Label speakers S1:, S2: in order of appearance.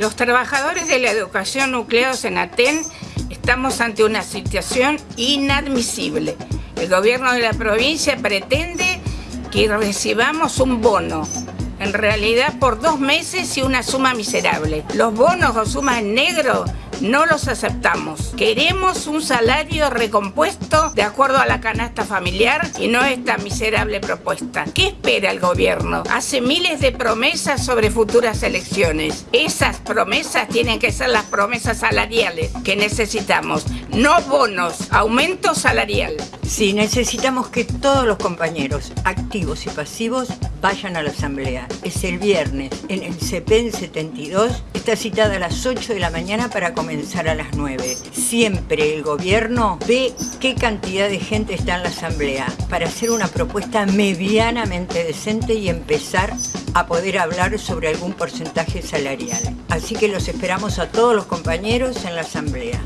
S1: Los trabajadores de la educación nucleados en Aten estamos ante una situación inadmisible. El gobierno de la provincia pretende que recibamos un bono en realidad por dos meses y una suma miserable. Los bonos o sumas en negro no los aceptamos. Queremos un salario recompuesto de acuerdo a la canasta familiar y no esta miserable propuesta. ¿Qué espera el gobierno? Hace miles de promesas sobre futuras elecciones. Esas promesas tienen que ser las promesas salariales que necesitamos, no bonos, aumento salarial.
S2: Sí, necesitamos que todos los compañeros, activos y pasivos, vayan a la asamblea. Es el viernes en el CEPEN 72. Está citada a las 8 de la mañana para comenzar a las 9. Siempre el gobierno ve qué cantidad de gente está en la asamblea para hacer una propuesta medianamente decente y empezar a poder hablar sobre algún porcentaje salarial. Así que los esperamos a todos los compañeros en la asamblea.